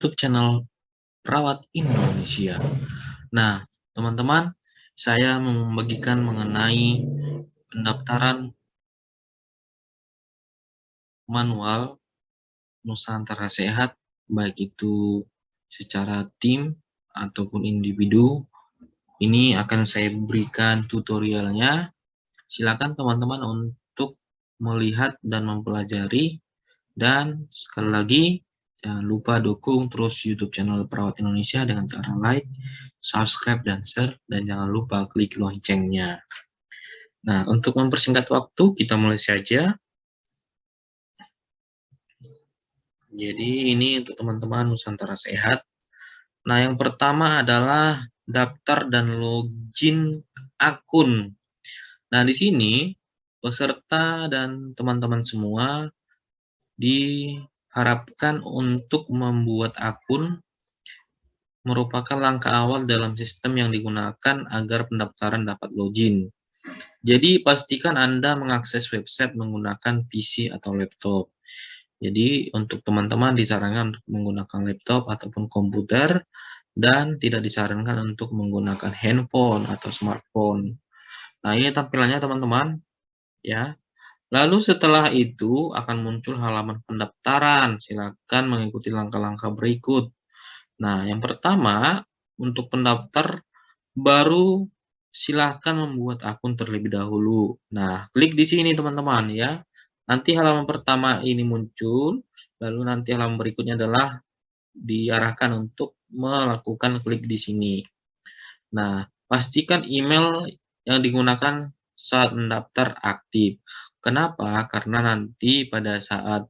YouTube channel Perawat Indonesia. Nah, teman-teman, saya membagikan mengenai pendaftaran manual Nusantara Sehat, baik itu secara tim ataupun individu. Ini akan saya berikan tutorialnya. Silakan teman-teman untuk melihat dan mempelajari. Dan sekali lagi, Jangan lupa dukung terus YouTube channel Perawat Indonesia dengan cara like, subscribe, dan share. Dan jangan lupa klik loncengnya. Nah, untuk mempersingkat waktu, kita mulai saja. Jadi ini untuk teman-teman Nusantara Sehat. Nah, yang pertama adalah daftar dan login akun. Nah, di sini peserta dan teman-teman semua di harapkan untuk membuat akun merupakan langkah awal dalam sistem yang digunakan agar pendaftaran dapat login. Jadi pastikan Anda mengakses website menggunakan PC atau laptop. Jadi untuk teman-teman disarankan untuk menggunakan laptop ataupun komputer dan tidak disarankan untuk menggunakan handphone atau smartphone. Nah, ini tampilannya teman-teman ya. Lalu setelah itu akan muncul halaman pendaftaran. Silakan mengikuti langkah-langkah berikut. Nah, yang pertama, untuk pendaftar baru silahkan membuat akun terlebih dahulu. Nah, klik di sini teman-teman ya. Nanti halaman pertama ini muncul, lalu nanti halaman berikutnya adalah diarahkan untuk melakukan klik di sini. Nah, pastikan email yang digunakan saat mendaftar aktif. Kenapa? Karena nanti pada saat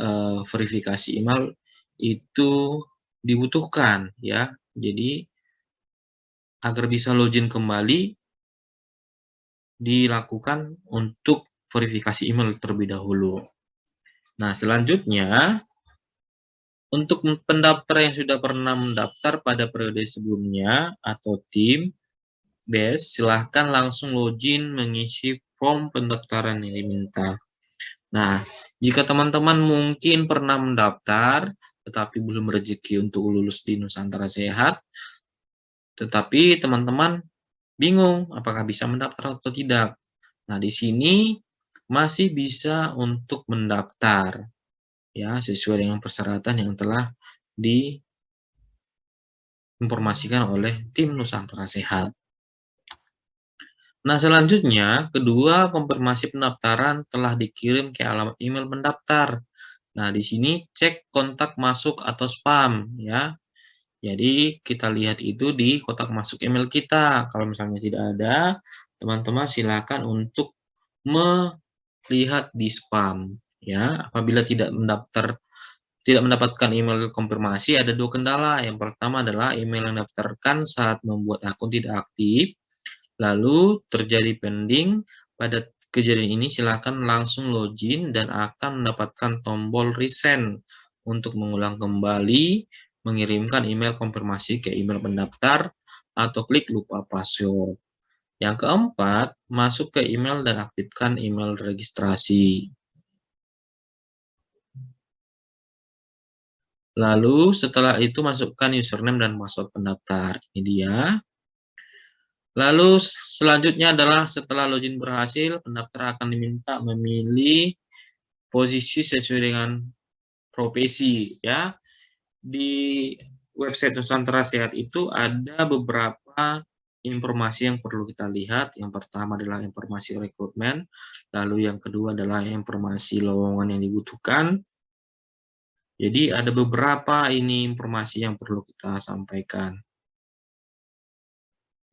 uh, verifikasi email itu dibutuhkan ya. Jadi agar bisa login kembali dilakukan untuk verifikasi email terlebih dahulu. Nah, selanjutnya untuk pendaftar yang sudah pernah mendaftar pada periode sebelumnya atau tim base, silahkan langsung login mengisi form pendaftaran yang diminta. Nah, jika teman-teman mungkin pernah mendaftar, tetapi belum rezeki untuk lulus di Nusantara Sehat, tetapi teman-teman bingung apakah bisa mendaftar atau tidak. Nah, di sini masih bisa untuk mendaftar ya sesuai dengan persyaratan yang telah diinformasikan oleh tim Nusantara Sehat. Nah, selanjutnya, kedua konfirmasi pendaftaran telah dikirim ke alamat email pendaftar. Nah, di sini cek kontak masuk atau spam ya. Jadi, kita lihat itu di kotak masuk email kita. Kalau misalnya tidak ada, teman-teman silakan untuk melihat di spam ya. Apabila tidak mendaftar tidak mendapatkan email konfirmasi ada dua kendala. Yang pertama adalah email yang daftarkan saat membuat akun tidak aktif lalu terjadi pending, pada kejadian ini silakan langsung login dan akan mendapatkan tombol resend untuk mengulang kembali mengirimkan email konfirmasi ke email pendaftar atau klik lupa password. Yang keempat, masuk ke email dan aktifkan email registrasi. Lalu setelah itu masukkan username dan password pendaftar. Ini dia. Lalu selanjutnya adalah setelah login berhasil, pendaftar akan diminta memilih posisi sesuai dengan profesi ya. Di website Nusantara Sehat itu ada beberapa informasi yang perlu kita lihat. Yang pertama adalah informasi rekrutmen, lalu yang kedua adalah informasi lowongan yang dibutuhkan. Jadi ada beberapa ini informasi yang perlu kita sampaikan.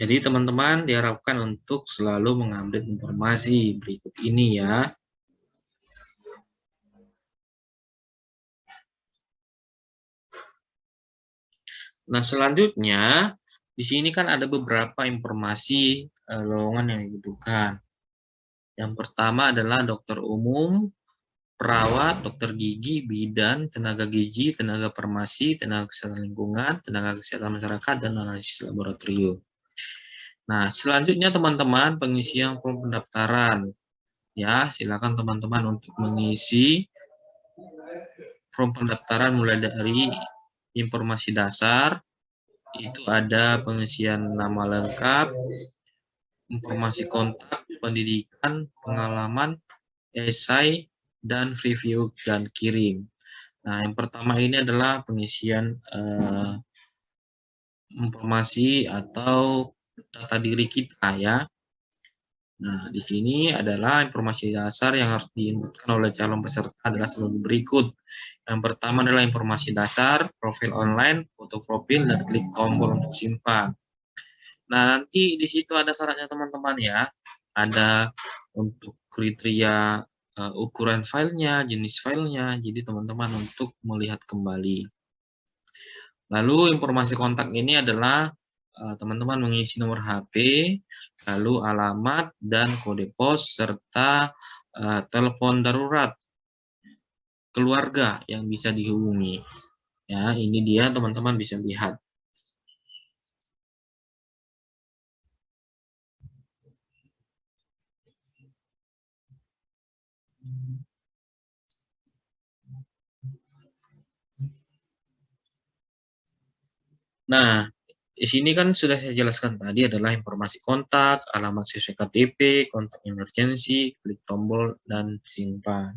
Jadi teman-teman diharapkan untuk selalu mengambil informasi berikut ini ya. Nah, selanjutnya di sini kan ada beberapa informasi uh, lowongan yang dibutuhkan. Yang pertama adalah dokter umum, perawat, dokter gigi, bidan, tenaga gizi, tenaga farmasi, tenaga kesehatan lingkungan, tenaga kesehatan masyarakat, dan analisis laboratorium. Nah, selanjutnya teman-teman pengisian form pendaftaran. Ya, silakan teman-teman untuk mengisi form pendaftaran mulai dari informasi dasar, itu ada pengisian nama lengkap, informasi kontak, pendidikan, pengalaman, esai, dan review dan kirim. Nah, yang pertama ini adalah pengisian uh, informasi atau data diri kita ya. Nah, di sini adalah informasi dasar yang harus diinputkan oleh calon peserta adalah sebagai berikut. Yang pertama adalah informasi dasar, profil online, foto profil, dan klik tombol untuk simpan. Nah, nanti di situ ada syaratnya teman-teman ya. Ada untuk kriteria uh, ukuran filenya, jenis filenya, jadi teman-teman untuk melihat kembali. Lalu informasi kontak ini adalah eh, teman-teman mengisi nomor HP, lalu alamat dan kode pos serta uh, telepon darurat keluarga yang bisa dihubungi. Ya, ini dia teman-teman bisa lihat. Nah, di sini kan sudah saya jelaskan tadi adalah informasi kontak, alamat sesuai KTP, kontak emergensi, klik tombol, dan simpan.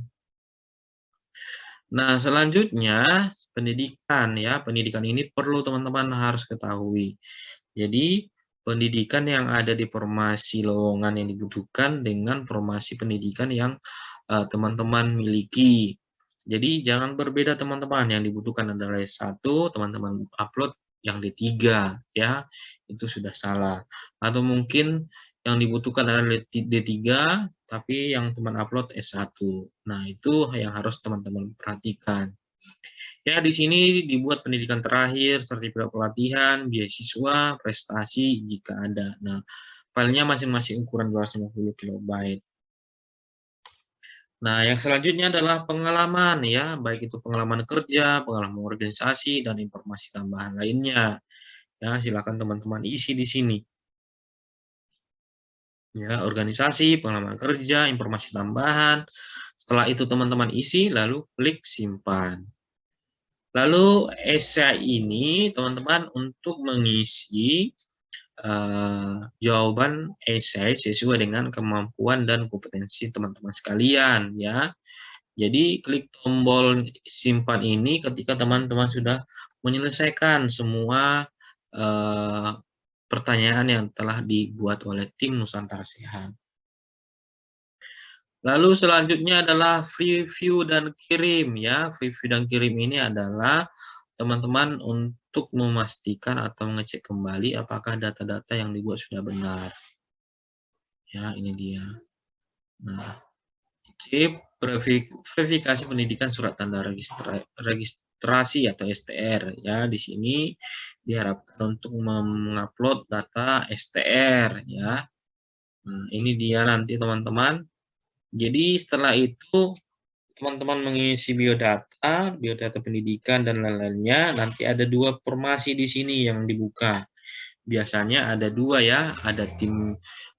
Nah, selanjutnya pendidikan ya. Pendidikan ini perlu teman-teman harus ketahui. Jadi, pendidikan yang ada di formasi lowongan yang dibutuhkan dengan formasi pendidikan yang eh, teman-teman uh, miliki. Jadi jangan berbeda teman-teman, yang dibutuhkan adalah S1, teman-teman upload yang D3 ya itu sudah salah. Atau mungkin yang dibutuhkan adalah D3 tapi yang teman upload S1 nah itu yang harus teman-teman perhatikan. Ya di sini dibuat pendidikan terakhir sertifikat pelatihan beasiswa prestasi jika ada. Nah filenya masing-masing ukuran 250 KB Nah, yang selanjutnya adalah pengalaman ya, baik itu pengalaman kerja, pengalaman organisasi, dan informasi tambahan lainnya. Ya, silakan teman-teman isi di sini. Ya, organisasi, pengalaman kerja, informasi tambahan. Setelah itu teman-teman isi, lalu klik simpan. Lalu esai ini teman-teman untuk mengisi uh, jawaban esai sesuai dengan kemampuan dan kompetensi teman-teman sekalian ya. Jadi klik tombol simpan ini ketika teman-teman sudah menyelesaikan semua uh, pertanyaan yang telah dibuat oleh tim Nusantara Sehat. Lalu selanjutnya adalah review dan kirim ya. Review dan kirim ini adalah teman-teman untuk memastikan atau mengecek kembali apakah data-data yang dibuat sudah benar. Ya, ini dia. Nah, tip verifikasi pendidikan surat tanda registrasi atau STR ya di sini diharapkan untuk mengupload data STR ya. Nah, ini dia nanti teman-teman. Jadi setelah itu teman-teman mengisi biodata, biodata pendidikan dan lain-lainnya, nanti ada dua formasi di sini yang dibuka. Biasanya ada dua ya, ada tim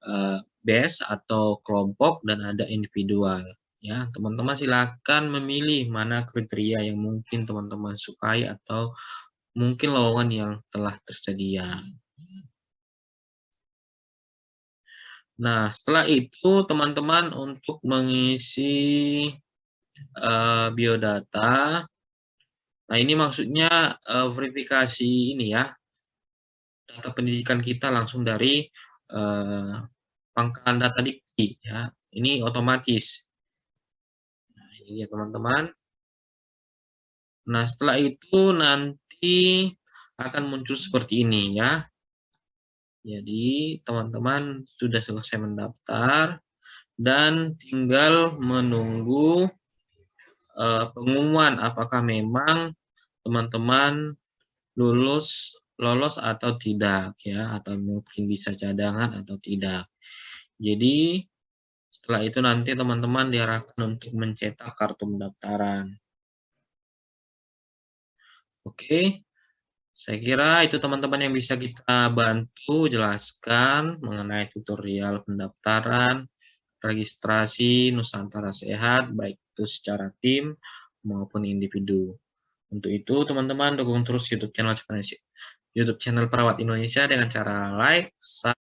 uh, base atau kelompok dan ada individual. Ya, teman-teman silakan memilih mana kriteria yang mungkin teman-teman sukai atau mungkin lowongan yang telah tersedia. Nah, setelah itu teman-teman untuk mengisi uh, biodata. Nah, ini maksudnya uh, verifikasi ini ya, data pendidikan kita langsung dari uh, pangkalan data dikti ya. Ini otomatis. Nah, ini ya teman-teman. Nah, setelah itu nanti akan muncul seperti ini ya. Jadi, teman-teman sudah selesai mendaftar dan tinggal menunggu uh, pengumuman apakah memang teman-teman lulus lolos atau tidak ya, atau mungkin bisa cadangan atau tidak. Jadi setelah itu nanti teman-teman diarahkan untuk mencetak kartu pendaftaran. Oke, saya kira itu teman-teman yang bisa kita bantu jelaskan mengenai tutorial pendaftaran, registrasi Nusantara Sehat, baik itu secara tim maupun individu. Untuk itu, teman-teman dukung terus YouTube channel YouTube channel Perawat Indonesia dengan cara like, subscribe,